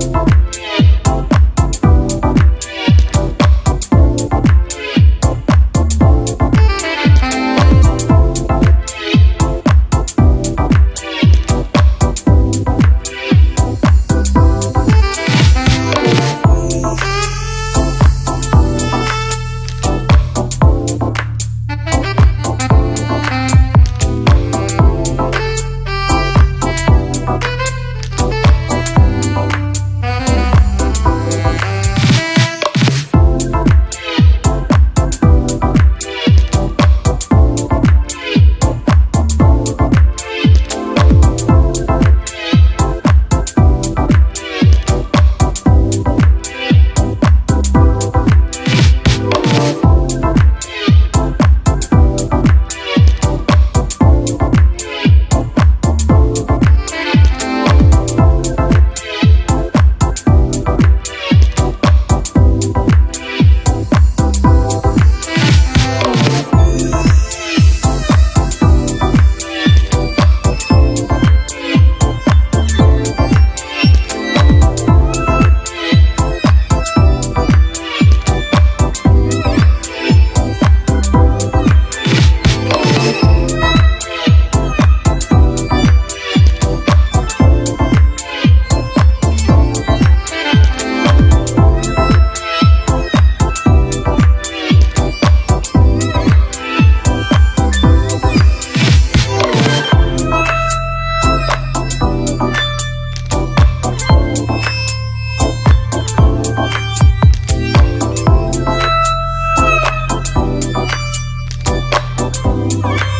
Thank Bye.